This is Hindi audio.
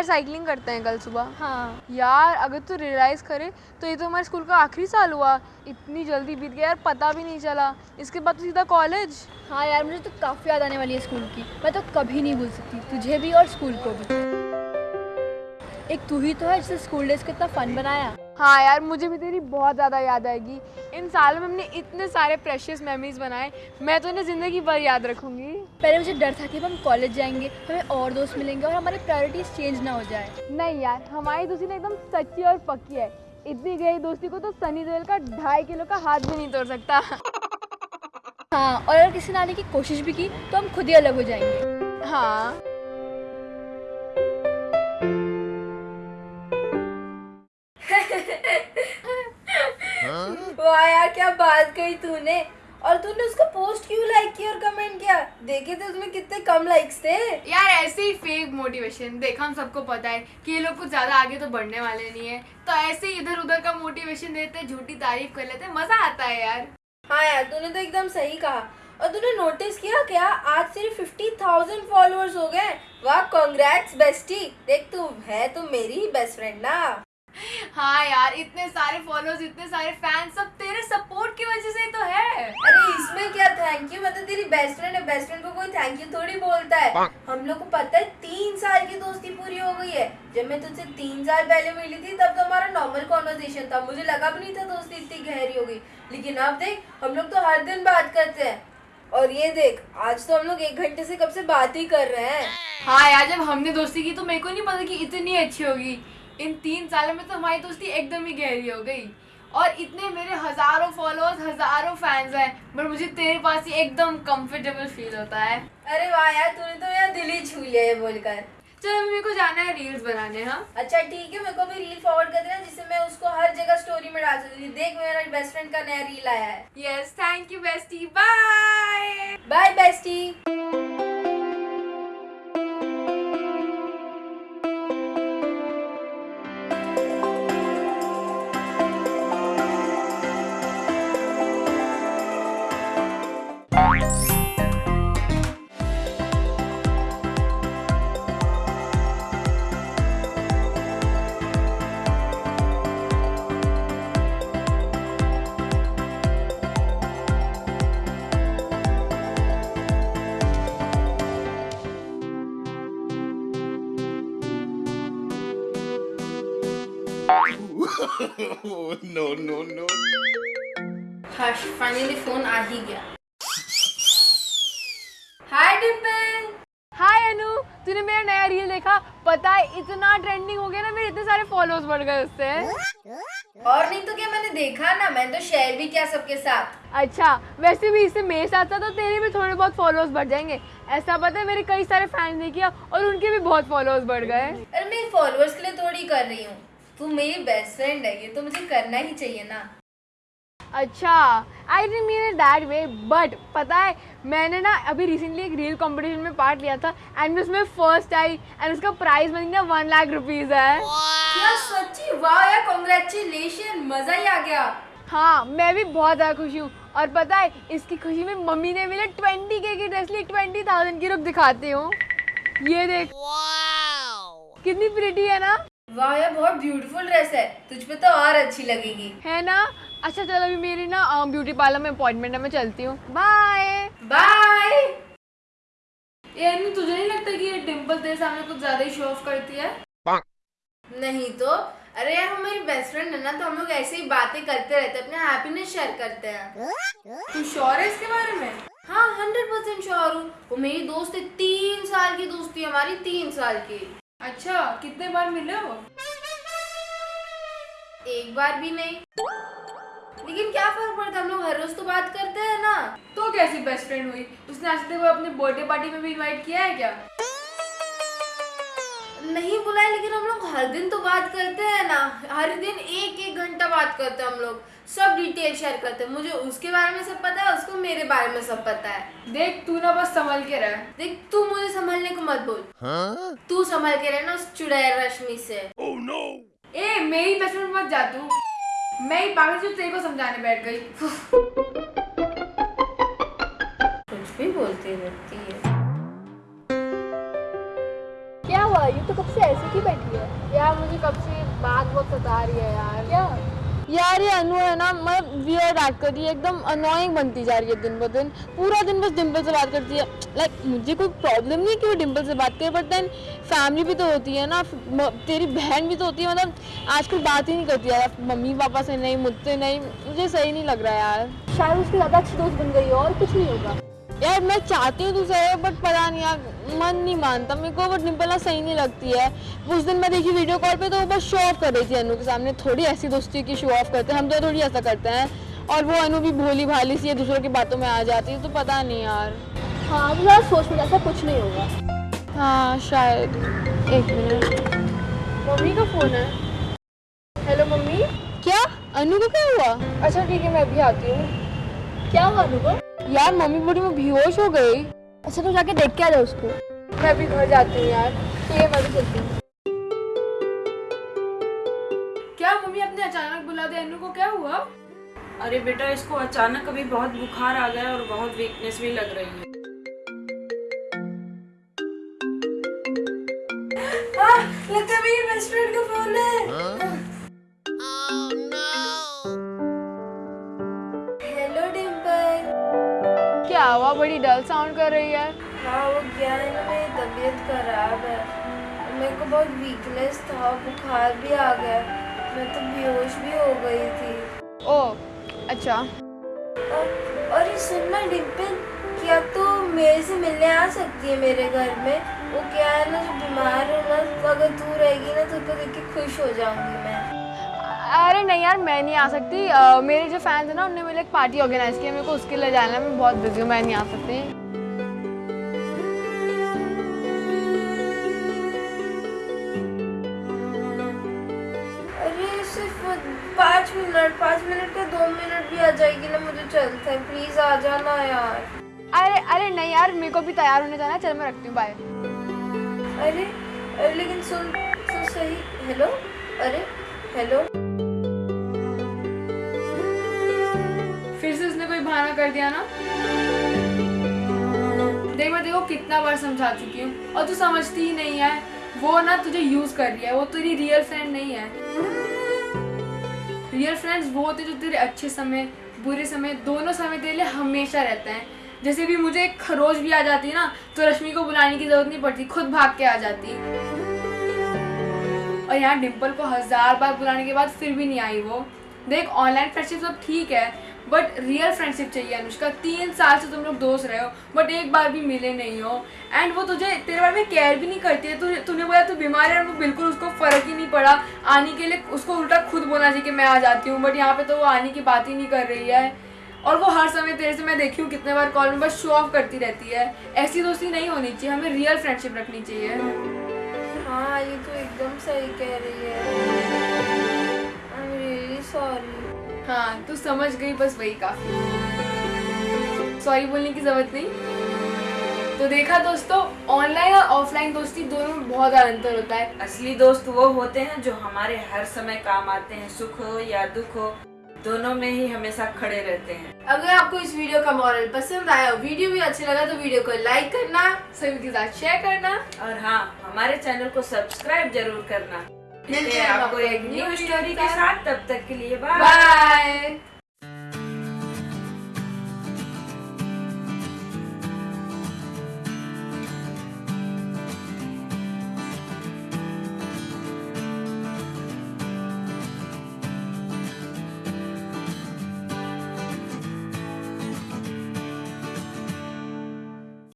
यार साइकिलिंग करते हैं कल सुबह। हाँ। यार अगर तू रियलाइज़ करे तो ये तो हमारे स्कूल का आखिरी साल हुआ। इतनी जल्दी बीत गया यार पता भी नहीं चला। इसके बाद तो सीधा कॉलेज हाँ यार मुझे तो काफ़ी याद आने वाली है स्कूल की। मैं तो कभी नहीं भूल सकती तुझे भी और स्कूल को भी। एक तू ही तो है जिसने स्कूल डेज़ को इतना फन बनाया। हाँ यार मुझे भी तेरी बहुत ज़्यादा याद आएगी। इन सालों में हमने इतने सारे प्रेशियस मेमोरीज बनाए मैं तो इन्हें ज़िंदगी भर याद रखूँगी। पहले मुझे डर था कि अब हम कॉलेज जाएँगे हमें और दोस्त मिलेंगे और हमारी प्रायोरिटीज चेंज ना हो जाए। नहीं यार हमारी दोस्ती ना एकदम सच्ची और पक्की है। इतनी गई दोस्ती को तो सनी देओल का ढाई किलो का हाथ भी नहीं तोड़ सकता। हाँ और अगर किसी ने आने की कोशिश भी की तो हम खुद ही अलग हो जाएँगे। हाँ। वाह यार क्या बात कही तूने। और तूने उसका पोस्ट क्यों लाइक किया और कमेंट किया? देखे थे उसमें कितने कम लाइक्स थे। यार ऐसे ही फेक मोटिवेशन देख हम सबको पता है कि ये लोग कुछ ज़्यादा आगे तो बढ़ने वाले नहीं है। तो ऐसे ही इधर उधर का मोटिवेशन देते झूठी तारीफ़ कर लेते मज़ा आता है यार। हाँ यार तूने तो एकदम सही कहा। और तूने नोटिस किया क्या? आज सिर्फ़ फिफ्टी थाउज़ेंड फॉलोअर्स हो गए। वाह कॉन्ग्रेट्स बेस्टी देख तू है तो मेरी ही बेस्ट फ्रेंड ना। हाँ यार इतने सारे फॉलोअर्स इतने सारे फैंस सब तेरे सपोर्ट की वजह से ही तो है। अरे इसमें क्या थैंक यू मतलब तेरी बेस्ट फ्रेंड है बेस्ट फ्रेंड को कोई थैंक यू थोड़ी बोलता है। हम लोग को पता है तीन साल की दोस्ती पूरी हो गई है। जब मैं तुझसे तीन साल पहले मिली थी तब तो हमारा नॉर्मल कॉन्वर्सेशन था। मुझे लगा भी नहीं था दोस्ती इतनी गहरी हो गई। लेकिन अब देख हम लोग तो हर दिन बात करते हैं। और ये देख आज तो हम लोग एक घंटे से कब से बात ही कर रहे हैं। हाँ यार जब हमने दोस्ती की तो मेरे को नहीं पता कि इतनी अच्छी होगी। इन तीन सालों में तो हमारी दोस्ती एकदम ही गहरी हो गई। और इतने मेरे हज़ारों फॉलोअर्स हज़ारों फैंस हैं बट मुझे तेरे पास ही एकदम कंफर्टेबल फील होता है। अरे वाह यार तूने तो मेरा दिल ही छू लिया ये बोलकर। चलो मेरे को जाना है रील्स बनाने हाँ? अच्छा ठीक है मेरे को भी रील फॉरवर्ड कर देना जिससे मैं उसको हर जगह स्टोरी में डाल सकती हूँ। देख मेरा बेस्ट फ्रेंड का नया रील आया है। Yes thank you bestie bye bye bestie no, no, no. Harsh finally phone आ ही गया। हाय डिम्पल हाय अनु तूने मेरा नया रील देखा? पता है इतना ट्रेंडिंग हो गया ना मेरे इतने सारे फॉलोअर्स बढ़ गए उससे। और नहीं तो क्या मैंने देखा ना? मैंने तो शेयर भी किया सबके साथ। अच्छा वैसे भी इससे मेरे साथ था तो तेरे भी थोड़े बहुत फॉलोअर्स बढ़ जाएँगे। ऐसा पता है मेरे कई सारे फैंस ने किया और उनके भी बहुत फॉलोअर्स बढ़ गए अरे मैं फॉलोअर्स के लिए थोड़ी कर रही हूँ। तू मेरी बेस्ट फ्रेंड है ये तो मुझे करना ही चाहिए ना। अच्छा I didn't mean it that way but पता है मैंने ना अभी रिसेंटली एक रील कंपटीशन में पार्ट लिया था एंड उसमें फ़र्स्ट आई एंड उसका प्राइस बन गया वन लाख रुपीज़ है। क्या सच्ची? वाह यार कॉन्ग्रेचुलेशन मज़ा ही आ गया। हाँ मैं भी बहुत ज़्यादा खुशी हूँ और पता है इसकी खुशी में मम्मी ने मेरे ट्वेंटी के की ड्रेस ली ट्वेंटी थाउज़ेंड की रुक दिखाती हूँ। ये देख। कितनी प्रिटी है ना? वाह यार बहुत ब्यूटीफुल ड्रेस है। तुझ पे तो और अच्छी लगेगी। है ना? अच्छा चलो अभी मेरी ना ब्यूटी पार्लर में अपॉइंटमेंट है मैं चलती हूँ। बाय बाय तुझे नहीं लगता कि ये डिम्पल तेरे सामने कुछ ज़्यादा ही शो ऑफ़ करती है? नहीं तो। अरे यार हमारी बेस्ट फ्रेंड है ना तो हम लोग ऐसे ही बातें करते रहते हैं अपने हैप्पीनेस शेयर करते हैं। तू श्योर है इसके बारे में? हाँ हंड्रेड परसेंट श्योर हूँ। वो मेरी दोस्त है तीन साल की दोस्ती हमारी तीन साल की। अच्छा कितने बार मिले हो? एक बार भी नहीं। लेकिन क्या फ़र्क पड़ता? हम लोग हर रोज तो बात करते हैं ना। तो कैसी बेस्ट फ्रेंड हुई? उसने आज तक वो अपने बर्थडे पार्टी में भी इनवाइट किया है क्या? नहीं बुलाए लेकिन हम लोग हर दिन तो बात करते हैं ना। हर दिन एक एक घंटा बात करते हैं हम लोग। सब डिटेल शेयर करते हैं। मुझे उसके बारे में सब पता है उसको मेरे बारे में सब पता है। देख तू ना बस संभल के रह। देख तू मुझे संभालने को मत बोल। Huh? तू संभाल के रहना उस चुड़ैल रश्मि से। Oh no! ए मेरी बेस्ट फ्रेंड मत जा तू। मैं ही पागल जो तेरे को समझाने बैठ गई। कुछ भी बोलती रहती है। ही बैठी है। यार मुझे कब से बात बहुत सता रही है यार। क्या? यार ये अनु है ना मतलब वियर्ड एक्ट कर रही है एकदम अनोइंग बनती जा रही है दिन ब दिन। पूरा दिन बस डिम्पल से बात करती है। लाइक मुझे कोई प्रॉब्लम नहीं कि वो डिम्पल से बात करे बट देन फैमिली भी तो होती है ना तेरी बहन भी तो होती है मतलब आजकल बात ही नहीं करती यार। मम्मी पापा से नहीं मुझसे नहीं मुझे सही नहीं लग रहा यार। शायद उसकी ज़्यादा अच्छी दोस्त बन गई है और कुछ नहीं होगा। यार मैं चाहती हूँ तुझे बट पता नहीं यार मन नहीं मानता। मेरे को बट डिम्पल ना सही नहीं लगती है। उस दिन मैं देखी वीडियो कॉल पे तो वो बस शो ऑफ़ कर रही थी अनु के सामने। थोड़ी ऐसी दोस्ती की शो ऑफ़ करते हैं। हम तो थोड़ी ऐसा करते हैं। और वो अनु भी भोली भाली सी है दूसरों की बातों में आ जाती है तो पता नहीं यार। हाँ तो ज़्यादा सोच में ऐसा कुछ नहीं होगा। हाँ शायद। एक मिनट मम्मी का फ़ोन है। Hello mummy? क्या? अनु को क्या हुआ? अच्छा ठीक है मैं अभी आती हूँ। क्या हुआ अनुभव यार मम्मी बड़ी में बेहोश हो गई। अच्छा तो जाके देख के आ जाओ उसको। मैं अभी घर जाती हूँ यार ठीक है मैं भी चलती हूँ। क्या मम्मी आपने अचानक बुला दिया अनु को क्या हुआ? अरे बेटा इसको अचानक अभी बहुत बुखार आ गया और बहुत वीकनेस भी लग रही है। हाँ, लगता है मेरी बेस्ट फ्रेंड का हुआ बड़ी डल साउंड कर रही है। हाँ वो क्या है ना मेरी तबीयत खराब है। मेरे को बहुत वीकनेस था बुखार भी आ गया। मैं तो बेहोश भी हो गई थी। ओ अच्छा। और, और ये सुनना डिम्पल क्या तो मेरे से मिलने आ सकती है मेरे घर में? वो क्या है ना जो बीमार हो ना तो अगर तू रहेगी ना तो उसको देख के खुश हो जाऊँगी मैं। अरे नहीं यार मैं नहीं आ सकती। अ, मेरे जो फैंस हैं ना उन्होंने मेरे लिए एक पार्टी ऑर्गेनाइज की है मेरे को उसके लिए जाना है मैं बहुत बिज़ी हूँ मैं नहीं आ सकती। अरे पाँच मिनट पाँच मिनट का दो मिनट भी आ जाएगी ना मुझे चलता है प्लीज़ आ जाना यार। अरे अरे नहीं यार मेरे को भी तैयार होने जाना है चल मैं रखती हूँ बाय अरे अरे लेकिन सुन सुन सही हेलो अरे हेलो कर दिया ना? देख, मैं देखो कितना बार समझा चुकी हूँ। और तू समझती ही नहीं है। वो ना तुझे यूज़ कर रही है। वो तेरी रियल फ्रेंड नहीं है। रियल फ्रेंड्स वो होते जो तेरे अच्छे समय, बुरे समय, दोनों समय तेरे लिए हमेशा रहते हैं। जैसे भी मुझे एक खरोच भी आ जाती ना तो रश्मि को बुलाने की ज़रूरत नहीं पड़ती। खुद भाग के आ जाती और यहाँ डिम्पल को हज़ार बार बुलाने के बाद फिर भी नहीं आई वो। देख ऑनलाइन फ्रेंडशिप सब ठीक है। बट रियल फ्रेंडशिप चाहिए अनुष्का। तीन साल से तुम लोग दोस्त रहे हो बट एक बार भी मिले नहीं हो। एंड वो तुझे, तेरे बारे में केयर भी नहीं करती है। तू तूने बोला तू बीमार है और वो बिल्कुल उसको फ़र्क ही नहीं पड़ा। आने के लिए उसको उल्टा खुद बोलना चाहिए कि मैं आ जाती हूँ। बट यहाँ पे तो वो आने की बात ही नहीं कर रही है। और वो हर समय तेरे से मैं देखी हूँ, कितने बार कॉल में बस शो ऑफ़ करती रहती है। ऐसी दोस्ती नहीं होनी चाहिए, हमें रियल फ्रेंडशिप रखनी चाहिए। हाँ ये तो एकदम सही कह रही है। आई एम रियली सॉरी हाँ तू समझ गई बस वही काफ़ी। सॉरी बोलने की ज़रूरत नहीं। तो देखा दोस्तों ऑनलाइन और ऑफलाइन दोस्ती दोनों में बहुत ज़्यादा अंतर होता है। असली दोस्त वो होते हैं जो हमारे हर समय काम आते हैं सुख हो या दुख हो दोनों में ही हमेशा खड़े रहते हैं। अगर आपको इस वीडियो का मॉरल पसंद आया वीडियो भी अच्छा लगा तो वीडियो को लाइक करना सभी के साथ शेयर करना। और हाँ हमारे चैनल को सब्सक्राइब ज़रूर करना। मिलते हैं आपको एक न्यू स्टोरी के साथ। तब तक के लिए बाय बाय